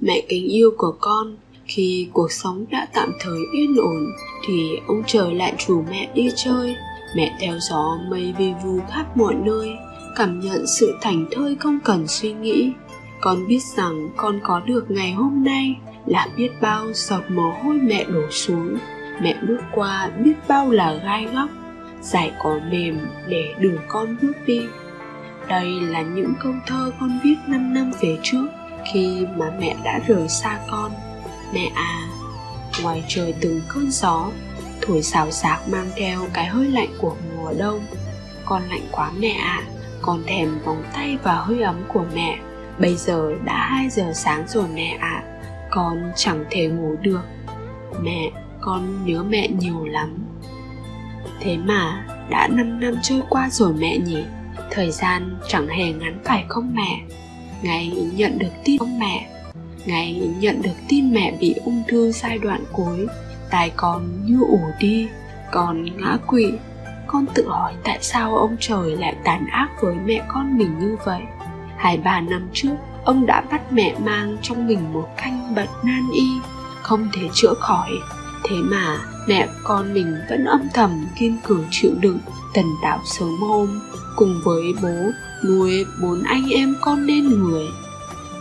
mẹ kính yêu của con, khi cuộc sống đã tạm thời yên ổn, thì ông trời lại rủ mẹ đi chơi. Mẹ theo gió mây vi vu khắp mọi nơi, cảm nhận sự thành thơi không cần suy nghĩ. Con biết rằng con có được ngày hôm nay là biết bao giọt mồ hôi mẹ đổ xuống. Mẹ bước qua biết bao là gai góc, giải cỏ mềm để đường con bước đi. Đây là những câu thơ con viết 5 năm về trước khi mà mẹ đã rời xa con. Mẹ à ngoài trời từng cơn gió, thổi xào xạc mang theo cái hơi lạnh của mùa đông. Con lạnh quá mẹ ạ à. con thèm vòng tay và hơi ấm của mẹ. Bây giờ đã 2 giờ sáng rồi mẹ ạ à. con chẳng thể ngủ được. Mẹ, con nhớ mẹ nhiều lắm. Thế mà đã 5 năm trôi qua rồi mẹ nhỉ? Thời gian chẳng hề ngắn phải không mẹ? Ngày nhận được tin ông mẹ. Ngày nhận được tin mẹ bị ung thư giai đoạn cuối. Tài con như ủ đi, còn ngã quỵ. Con tự hỏi tại sao ông trời lại tàn ác với mẹ con mình như vậy? Hai ba năm trước, ông đã bắt mẹ mang trong mình một canh bệnh nan y, không thể chữa khỏi. Thế mà mẹ con mình vẫn âm thầm kiên cường chịu đựng, tần tảo sớm hôm cùng với bố nuôi bốn anh em con nên người,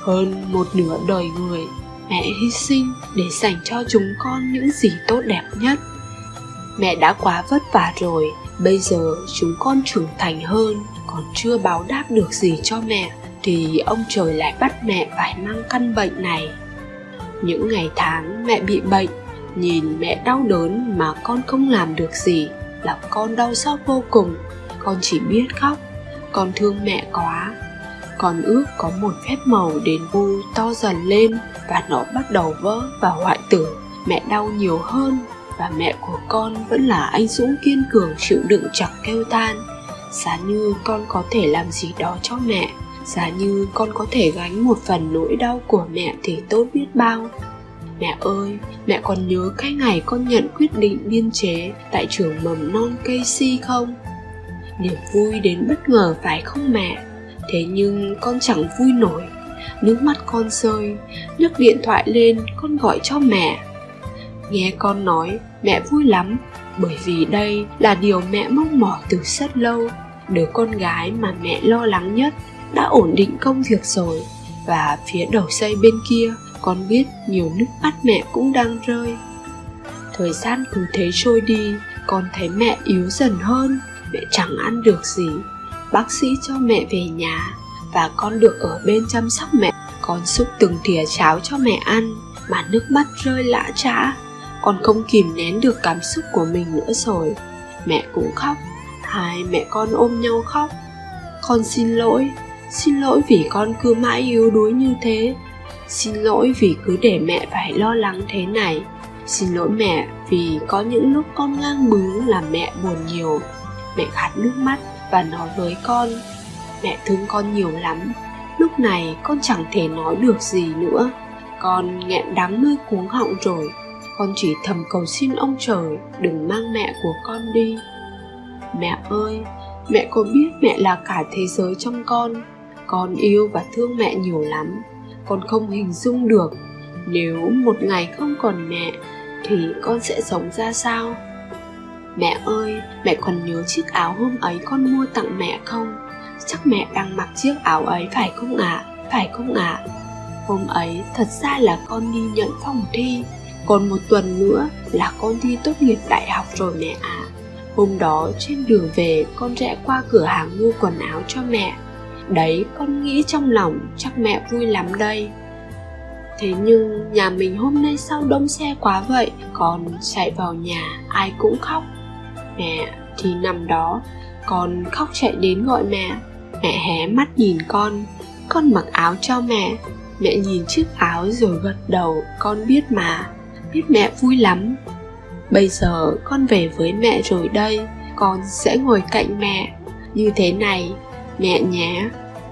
hơn một nửa đời người mẹ hy sinh để dành cho chúng con những gì tốt đẹp nhất. Mẹ đã quá vất vả rồi, bây giờ chúng con trưởng thành hơn, còn chưa báo đáp được gì cho mẹ thì ông trời lại bắt mẹ phải mang căn bệnh này. Những ngày tháng mẹ bị bệnh, nhìn mẹ đau đớn mà con không làm được gì là con đau xót vô cùng. Con chỉ biết khóc con thương mẹ quá. Con ước có một phép màu đến vui to dần lên và nó bắt đầu vỡ và hoại tử. Mẹ đau nhiều hơn và mẹ của con vẫn là anh dũng kiên cường chịu đựng chẳng kêu than giá như con có thể làm gì đó cho mẹ, giá như con có thể gánh một phần nỗi đau của mẹ thì tốt biết bao. Mẹ ơi, mẹ còn nhớ cái ngày con nhận quyết định biên chế tại trường mầm non cây si không? Niềm vui đến bất ngờ phải không mẹ? Thế nhưng con chẳng vui nổi. Nước mắt con rơi, nhấc điện thoại lên, con gọi cho mẹ. Nghe con nói, mẹ vui lắm, bởi vì đây là điều mẹ mong mỏi từ rất lâu. Đứa con gái mà mẹ lo lắng nhất đã ổn định công việc rồi. Và phía đầu dây bên kia, con biết nhiều nước mắt mẹ cũng đang rơi. Thời gian cứ thế trôi đi, con thấy mẹ yếu dần hơn mẹ chẳng ăn được gì. Bác sĩ cho mẹ về nhà và con được ở bên chăm sóc mẹ. Con xúc từng thìa cháo cho mẹ ăn mà nước mắt rơi lã trã. Con không kìm nén được cảm xúc của mình nữa rồi. Mẹ cũng khóc. Hai mẹ con ôm nhau khóc. Con xin lỗi. Xin lỗi vì con cứ mãi yếu đuối như thế. Xin lỗi vì cứ để mẹ phải lo lắng thế này. Xin lỗi mẹ vì có những lúc con ngang bướng làm mẹ buồn nhiều mẹ gạt nước mắt và nói với con, mẹ thương con nhiều lắm, lúc này con chẳng thể nói được gì nữa. Con nghẹn đắng nơi cuống họng rồi, con chỉ thầm cầu xin ông trời đừng mang mẹ của con đi. Mẹ ơi, mẹ có biết mẹ là cả thế giới trong con? Con yêu và thương mẹ nhiều lắm, con không hình dung được. Nếu một ngày không còn mẹ, thì con sẽ sống ra sao? Mẹ ơi, mẹ còn nhớ chiếc áo hôm ấy con mua tặng mẹ không chắc mẹ đang mặc chiếc áo ấy phải không ạ à? phải không ạ à? hôm ấy thật ra là con đi nhận phòng thi còn một tuần nữa là con thi tốt nghiệp đại học rồi mẹ ạ à. hôm đó trên đường về, con rẽ qua cửa hàng mua quần áo cho mẹ đấy, con nghĩ trong lòng chắc mẹ vui lắm đây thế nhưng nhà mình hôm nay sao đông xe quá vậy con chạy vào nhà, ai cũng khóc mẹ thì nằm đó. Con khóc chạy đến gọi mẹ. Mẹ hé mắt nhìn con. Con mặc áo cho mẹ. Mẹ nhìn chiếc áo rồi gật đầu. Con biết mà. Biết mẹ vui lắm. Bây giờ con về với mẹ rồi đây. Con sẽ ngồi cạnh mẹ. Như thế này, mẹ nhé.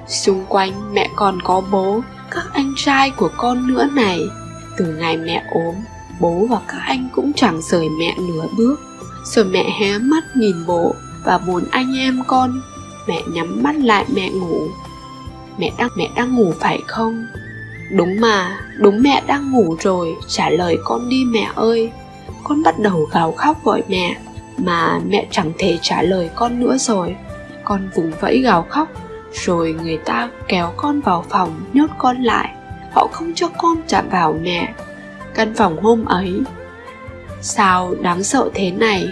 Xung quanh mẹ còn có bố, các anh trai của con nữa này. Từ ngày mẹ ốm, bố và các anh cũng chẳng rời mẹ nửa bước rồi mẹ hé mắt nhìn bố và bốn anh em con mẹ nhắm mắt lại mẹ ngủ mẹ đang mẹ đang ngủ phải không Đúng mà, đúng mẹ đang ngủ rồi, trả lời con đi mẹ ơi. Con bắt đầu gào khóc gọi mẹ, mà mẹ chẳng thể trả lời con nữa rồi. Con vùng vẫy gào khóc, rồi người ta kéo con vào phòng nhốt con lại. Họ không cho con chạm vào mẹ. Căn phòng hôm ấy, sao đáng sợ thế này?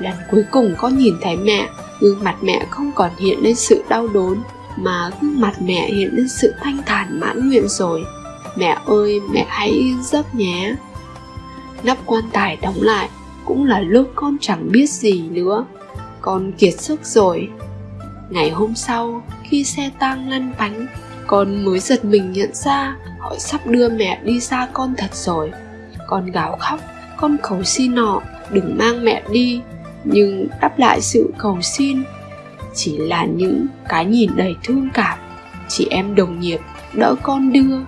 Lần cuối cùng con nhìn thấy mẹ, gương mặt mẹ không còn hiện lên sự đau đớn, mà gương mặt mẹ hiện lên sự thanh thản mãn nguyện rồi. Mẹ ơi mẹ hãy yên giấc nhé. Nắp quan tài đóng lại cũng là lúc con chẳng biết gì nữa. Con kiệt sức rồi. Ngày hôm sau khi xe tang lăn bánh con mới giật mình nhận ra họ sắp đưa mẹ đi xa con thật rồi. Con gào khóc con cầu xin họ đừng mang mẹ đi, nhưng đáp lại sự cầu xin chỉ là những cái nhìn đầy thương cảm. Chị em đồng nghiệp đỡ con đưa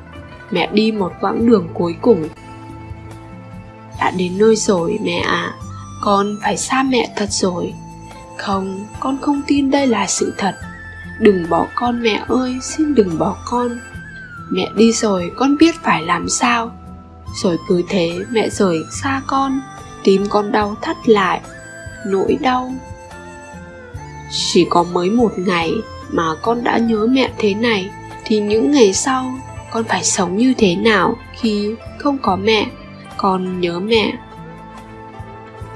mẹ đi một quãng đường cuối cùng. Đã đến nơi rồi mẹ à con phải xa mẹ thật rồi. Không, con không tin đây là sự thật. Đừng bỏ con mẹ ơi, xin đừng bỏ con. Mẹ đi rồi con biết phải làm sao rồi cứ thế mẹ rời xa con, tim con đau thắt lại, nỗi đau. Chỉ có mới một ngày mà con đã nhớ mẹ thế này, thì những ngày sau con phải sống như thế nào khi không có mẹ? Con nhớ mẹ.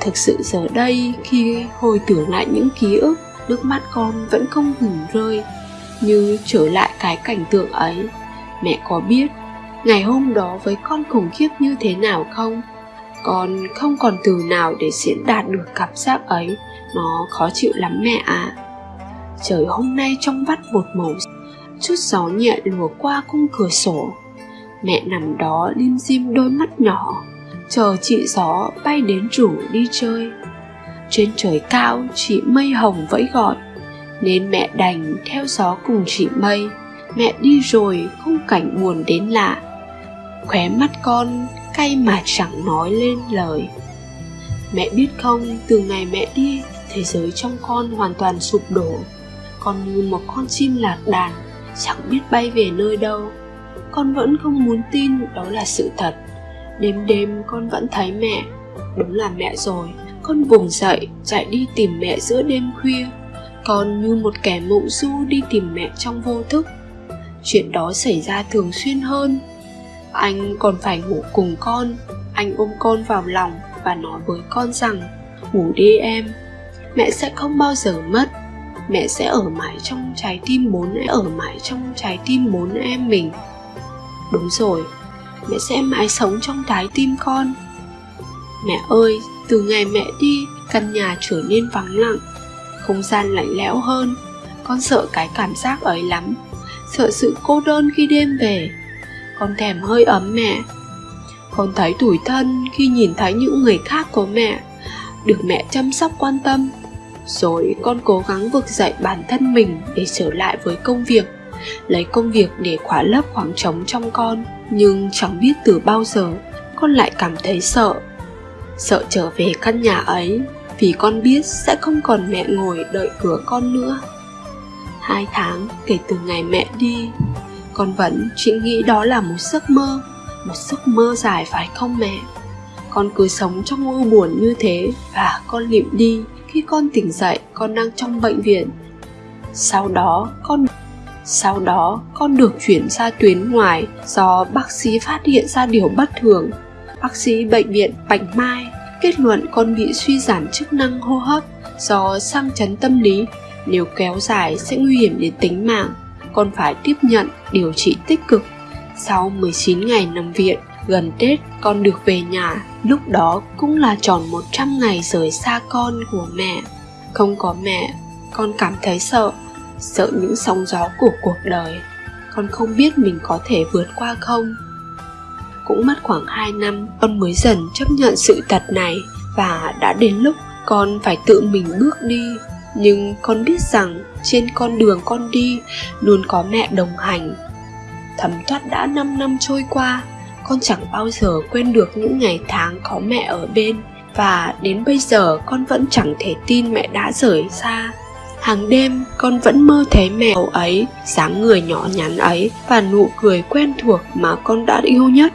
Thực sự giờ đây khi hồi tưởng lại những ký ức, nước mắt con vẫn không ngừng rơi. Như trở lại cái cảnh tượng ấy, mẹ có biết ngày hôm đó với con khủng khiếp như thế nào không? Con không còn từ nào để diễn đạt được cảm giác ấy. Nó khó chịu lắm mẹ ạ. À. trời, hôm nay trong vắt một màu chút gió nhẹ lùa qua khung cửa sổ. Mẹ nằm đó lim dim đôi mắt nhỏ, chờ chị gió bay đến rủ đi chơi. Trên trời cao, chị mây hồng vẫy gọi nên mẹ đành theo gió cùng chị mây. Mẹ đi rồi, khung cảnh buồn đến lạ khóe mắt con cay mà chẳng nói lên lời. Mẹ biết không, từ ngày mẹ đi, thế giới trong con hoàn toàn sụp đổ. Con như một con chim lạc đàn, chẳng biết bay về nơi đâu. Con vẫn không muốn tin đó là sự thật. Đêm đêm con vẫn thấy mẹ, đúng là mẹ rồi. Con vùng dậy, chạy đi tìm mẹ giữa đêm khuya. Con như một kẻ mộng du đi tìm mẹ trong vô thức. Chuyện đó xảy ra thường xuyên hơn anh còn phải ngủ cùng con. Anh ôm con vào lòng và nói với con rằng, ngủ đi em. Mẹ sẽ không bao giờ mất. Mẹ sẽ ở mãi trong trái tim bốn em, ở mãi trong trái tim bốn em mình. Đúng rồi, mẹ sẽ mãi sống trong trái tim con. Mẹ ơi, từ ngày mẹ đi, căn nhà trở nên vắng lặng, không gian lạnh lẽo hơn. Con sợ cái cảm giác ấy lắm, sợ sự cô đơn khi đêm về con thèm hơi ấm mẹ. Con thấy tủi thân khi nhìn thấy những người khác của mẹ, được mẹ chăm sóc quan tâm. Rồi con cố gắng vực dậy bản thân mình để trở lại với công việc, lấy công việc để khóa lấp khoảng trống trong con, nhưng chẳng biết từ bao giờ con lại cảm thấy sợ. Sợ trở về căn nhà ấy vì con biết sẽ không còn mẹ ngồi đợi cửa con nữa. Hai tháng kể từ ngày mẹ đi con vẫn chỉ nghĩ đó là một giấc mơ, một giấc mơ dài phải không mẹ? Con cứ sống trong u buồn như thế và con lịm đi khi con tỉnh dậy, con đang trong bệnh viện. Sau đó con, sau đó con được chuyển ra tuyến ngoài do bác sĩ phát hiện ra điều bất thường. Bác sĩ bệnh viện bạch mai kết luận con bị suy giảm chức năng hô hấp do sang chấn tâm lý, nếu kéo dài sẽ nguy hiểm đến tính mạng con phải tiếp nhận điều trị tích cực sau 19 ngày nằm viện gần Tết con được về nhà, lúc đó cũng là tròn 100 ngày rời xa con của mẹ. Không có mẹ, con cảm thấy sợ, sợ những sóng gió của cuộc đời. Con không biết mình có thể vượt qua không. Cũng mất khoảng 2 năm, con mới dần chấp nhận sự thật này và đã đến lúc con phải tự mình bước đi. Nhưng con biết rằng trên con đường con đi luôn có mẹ đồng hành. Thấm thoát đã 5 năm trôi qua, con chẳng bao giờ quên được những ngày tháng có mẹ ở bên và đến bây giờ con vẫn chẳng thể tin mẹ đã rời xa Hàng đêm con vẫn mơ thấy mẹ ấy, dáng người nhỏ nhắn ấy và nụ cười quen thuộc mà con đã yêu nhất.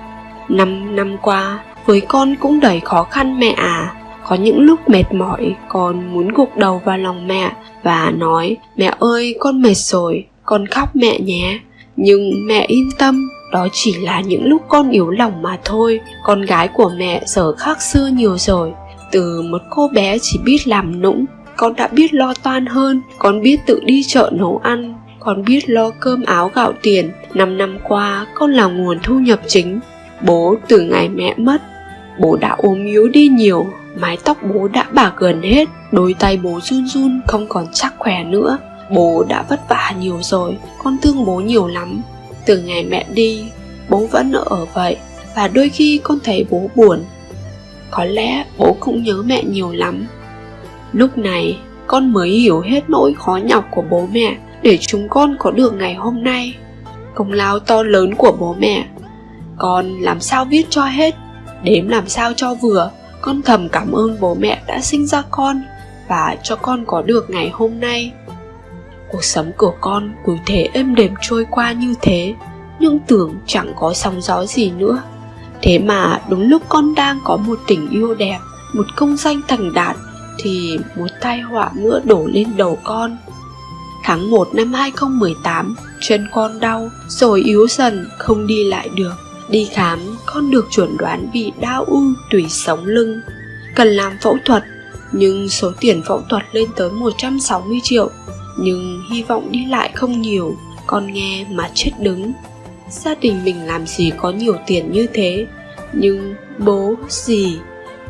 Năm năm qua, với con cũng đầy khó khăn mẹ à. Có những lúc mệt mỏi, con muốn gục đầu vào lòng mẹ và nói Mẹ ơi, con mệt rồi, con khóc mẹ nhé. Nhưng mẹ yên tâm, đó chỉ là những lúc con yếu lòng mà thôi. Con gái của mẹ giờ khác xưa nhiều rồi. Từ một cô bé chỉ biết làm nũng Con đã biết lo toan hơn. Con biết tự đi chợ nấu ăn Con biết lo cơm áo gạo tiền. Năm năm qua con là nguồn thu nhập chính. Bố từ ngày mẹ mất Bố đã ốm yếu đi nhiều, Mái tóc bố đã bạc gần hết, Đôi tay bố run run, không còn chắc khỏe nữa. Bố đã vất vả nhiều rồi, Con thương bố nhiều lắm. Từ ngày mẹ đi, bố vẫn ở vậy, và đôi khi con thấy bố buồn. Có lẽ bố cũng nhớ mẹ nhiều lắm. Lúc này, con mới hiểu hết nỗi khó nhọc của bố mẹ, để chúng con có được ngày hôm nay. Công lao to lớn của bố mẹ. Con làm sao viết cho hết? Đếm làm sao cho vừa con thầm cảm ơn bố mẹ đã sinh ra con và cho con có được ngày hôm nay. Cuộc sống của con cứ thế êm đềm trôi qua như thế nhưng tưởng chẳng có sóng gió gì nữa. Thế mà đúng lúc con đang có một tình yêu đẹp một công danh thành đạt thì một tai họa nữa đổ lên đầu con. Tháng 1 năm 2018, chân con đau, rồi yếu dần, không đi lại được. Đi khám, con được chuẩn đoán bị đau u tủy sống lưng. Cần làm phẫu thuật, nhưng số tiền phẫu thuật lên tới 160 triệu. Nhưng hy vọng đi lại không nhiều con nghe mà chết đứng. Gia đình mình làm gì có nhiều tiền như thế? Nhưng bố gì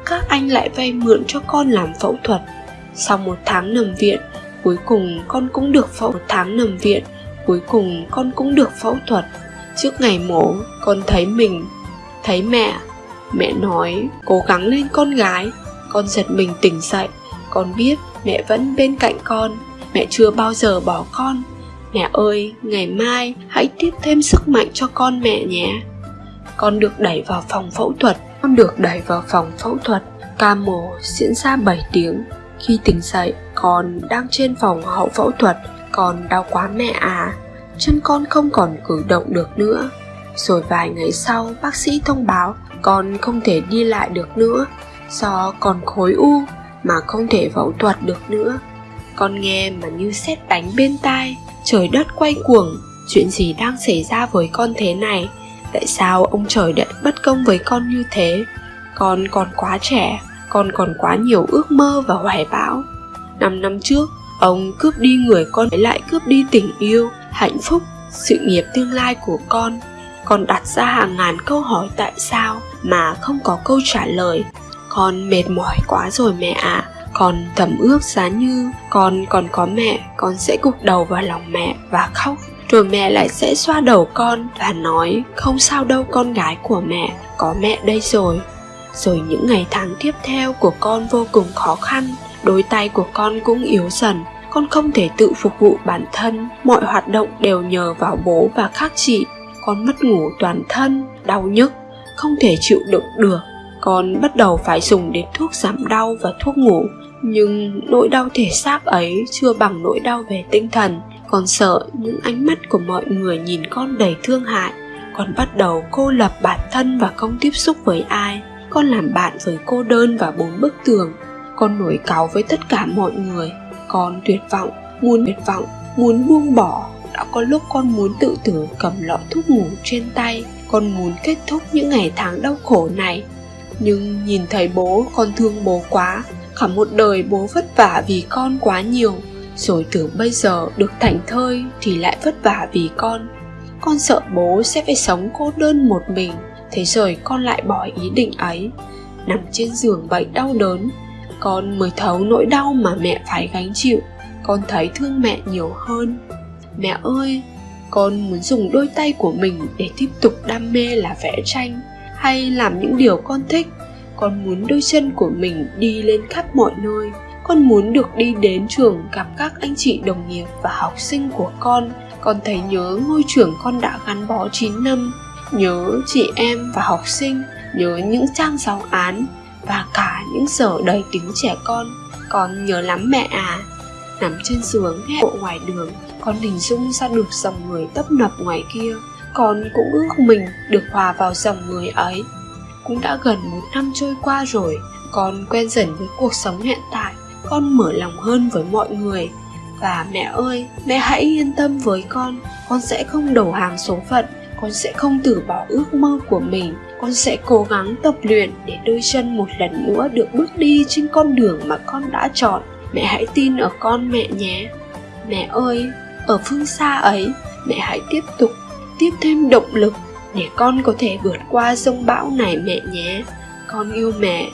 các anh lại vay mượn cho con làm phẫu thuật. Sau một tháng nằm viện cuối cùng con cũng được phẫu một tháng nằm viện cuối cùng con cũng được phẫu thuật trước ngày mổ, con thấy mình, thấy mẹ. Mẹ nói, cố gắng lên con gái. Con giật mình tỉnh dậy. Con biết mẹ vẫn bên cạnh con. Mẹ chưa bao giờ bỏ con. Mẹ ơi, ngày mai hãy tiếp thêm sức mạnh cho con mẹ nhé. Con được đẩy vào phòng phẫu thuật. Con được đẩy vào phòng phẫu thuật. Ca mổ diễn ra 7 tiếng. Khi tỉnh dậy, con đang trên phòng hậu phẫu thuật. Con đau quá mẹ à chân con không còn cử động được nữa. Rồi vài ngày sau, bác sĩ thông báo con không thể đi lại được nữa, do còn khối u mà không thể phẫu thuật được nữa. Con nghe mà như xét đánh bên tai, trời đất quay cuồng, chuyện gì đang xảy ra với con thế này? Tại sao ông trời lại bất công với con như thế? Con còn quá trẻ, con còn quá nhiều ước mơ và hoài bão. Năm năm trước, ông cướp đi người con ấy lại cướp đi tình yêu hạnh phúc, sự nghiệp tương lai của con. Con đặt ra hàng ngàn câu hỏi tại sao mà không có câu trả lời. Con mệt mỏi quá rồi mẹ ạ. À con thầm ước giá như con còn có mẹ, con sẽ gục đầu vào lòng mẹ và khóc. Rồi mẹ lại sẽ xoa đầu con và nói, không sao đâu con gái của mẹ, có mẹ đây rồi. Rồi những ngày tháng tiếp theo của con vô cùng khó khăn, đôi tay của con cũng yếu dần con không thể tự phục vụ bản thân, mọi hoạt động đều nhờ vào bố và các chị. Con mất ngủ toàn thân, đau nhức, không thể chịu đựng được. Con bắt đầu phải dùng đến thuốc giảm đau và thuốc ngủ. Nhưng nỗi đau thể xác ấy chưa bằng nỗi đau về tinh thần. Con sợ những ánh mắt của mọi người nhìn con đầy thương hại. Con bắt đầu cô lập bản thân và không tiếp xúc với ai. Con làm bạn với cô đơn và bốn bức tường. Con nổi cáu với tất cả mọi người con tuyệt vọng, muốn tuyệt vọng, muốn buông bỏ. Đã có lúc con muốn tự tử, cầm lọ thuốc ngủ trên tay, con muốn kết thúc những ngày tháng đau khổ này. Nhưng nhìn thấy bố, con thương bố quá, cả một đời bố vất vả vì con quá nhiều. Rồi tưởng bây giờ được thảnh thơi thì lại vất vả vì con. Con sợ bố sẽ phải sống cô đơn một mình, thế rồi con lại bỏ ý định ấy. Nằm trên giường bệnh đau đớn con mới thấu nỗi đau mà mẹ phải gánh chịu. Con thấy thương mẹ nhiều hơn. Mẹ ơi, con muốn dùng đôi tay của mình để tiếp tục đam mê là vẽ tranh hay làm những điều con thích. Con muốn đôi chân của mình đi lên khắp mọi nơi. Con muốn được đi đến trường gặp các anh chị đồng nghiệp và học sinh của con. Con thấy nhớ ngôi trường con đã gắn bó 9 năm. Nhớ chị em và học sinh. Nhớ những trang giáo án và cả những giờ đầy tiếng trẻ con con nhớ lắm mẹ à. Nằm trên giường, nghe bộ ngoài đường, con hình dung ra được dòng người tấp nập ngoài kia. Con cũng ước mình được hòa vào dòng người ấy. Cũng đã gần một năm trôi qua rồi, con quen dần với cuộc sống hiện tại. Con mở lòng hơn với mọi người. Và mẹ ơi, mẹ hãy yên tâm với con. Con sẽ không đầu hàng số phận. Con sẽ không từ bỏ ước mơ của mình con sẽ cố gắng tập luyện để đôi chân một lần nữa được bước đi trên con đường mà con đã chọn. Mẹ hãy tin ở con mẹ nhé. Mẹ ơi, ở phương xa ấy, mẹ hãy tiếp tục, tiếp thêm động lực để con có thể vượt qua sông bão này mẹ nhé. Con yêu mẹ.